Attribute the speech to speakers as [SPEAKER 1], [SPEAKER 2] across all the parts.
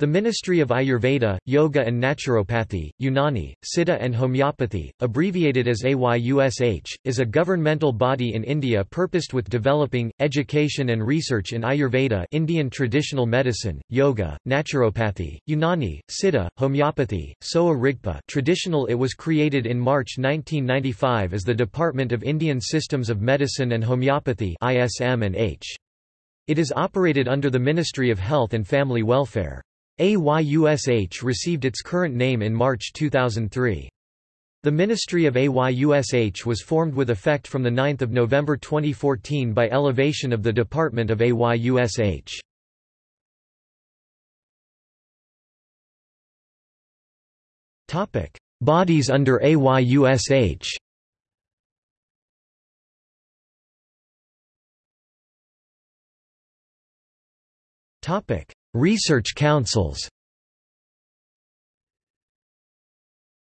[SPEAKER 1] The Ministry of Ayurveda, Yoga and Naturopathy, Unani, Siddha and Homeopathy, abbreviated as AYUSH, is a governmental body in India purposed with developing, education and research in Ayurveda Indian traditional medicine, yoga, naturopathy, Unani, Siddha, homeopathy, Sowa Rigpa traditional It was created in March 1995 as the Department of Indian Systems of Medicine and Homeopathy ISM and H. It is operated under the Ministry of Health and Family Welfare. AYUSH received its current name in March 2003. The Ministry of AYUSH was formed with effect from 9 November 2014 by elevation of the Department of AYUSH. Bodies under AYUSH Research councils.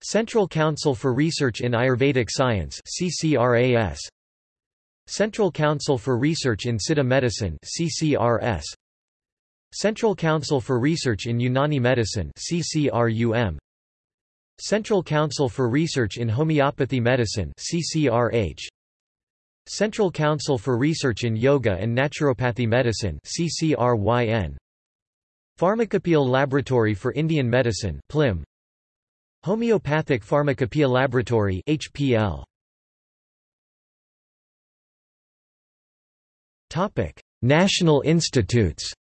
[SPEAKER 1] Central Council for Research in Ayurvedic Science CCRAS Central Council for Research in Siddha Medicine CCRS Central Council for Research in Unani Medicine CCRUM Central Council for Research in Homeopathy Medicine CCRH Central Council for Research in Yoga and Naturopathy Medicine CCRYN Pharmacopoeial Laboratory for Indian Medicine PLIM Homeopathic Pharmacopoeia Laboratory HPL Topic National Institutes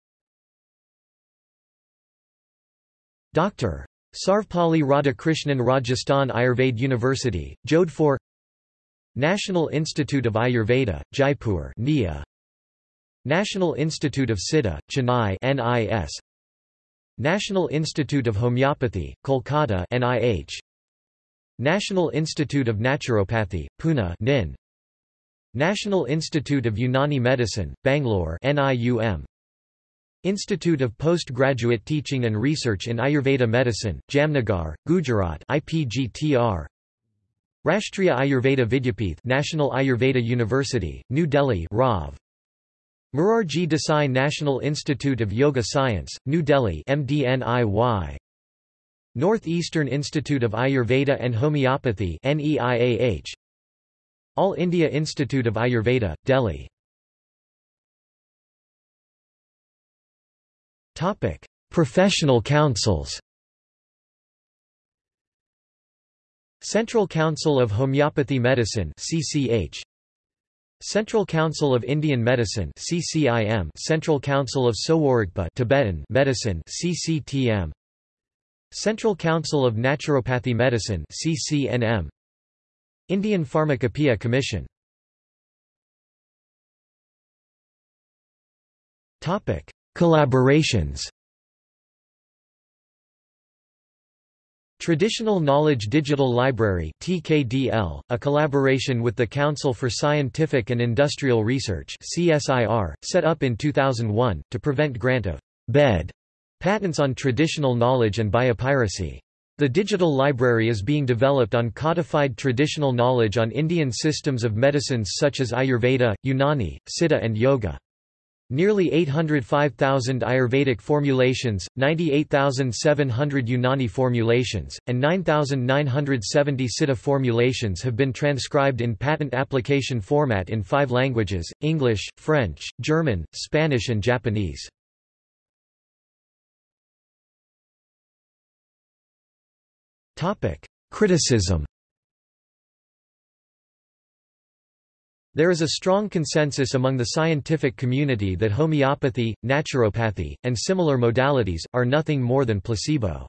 [SPEAKER 1] Dr. Sarvepalli Radhakrishnan Rajasthan Ayurveda University, Jodhpur National Institute of Ayurveda, Jaipur NIA. National Institute of Siddha, Chennai NIS. National Institute of Homeopathy, Kolkata NIH. National Institute of Naturopathy, Pune NIN. National Institute of Unani Medicine, Bangalore NIUM. Institute of Postgraduate Teaching and Research in Ayurveda Medicine, Jamnagar, Gujarat IPGTR. Rashtriya Ayurveda Vidyapith National Ayurveda University, New Delhi RAV. Morarji Desai National Institute of Yoga Science, New Delhi MDNIY. Northeastern Institute of Ayurveda and Homeopathy NEIAH. All India Institute of Ayurveda, Delhi. Topic: Professional councils. Central Council of Homeopathy Medicine CCH Central Council of Indian Medicine CCIM Central Council of Sowa-Rigpa Tibetan Medicine CCTM Central Council of Naturopathy Medicine CCNM Indian Pharmacopoeia Commission. Topic Collaborations Traditional Knowledge Digital Library TKDL, a collaboration with the Council for Scientific and Industrial Research CSIR, set up in 2001, to prevent grant of bed patents on traditional knowledge and biopiracy. The digital library is being developed on codified traditional knowledge on Indian systems of medicines such as Ayurveda, Unani, Siddha and Yoga. Nearly 805,000 Ayurvedic formulations, 98,700 Unani formulations, and 9,970 Siddha formulations have been transcribed in patent application format in five languages, English, French, German, Spanish and Japanese. Criticism There is a strong consensus among the scientific community that homeopathy, naturopathy, and similar modalities, are nothing more than placebo.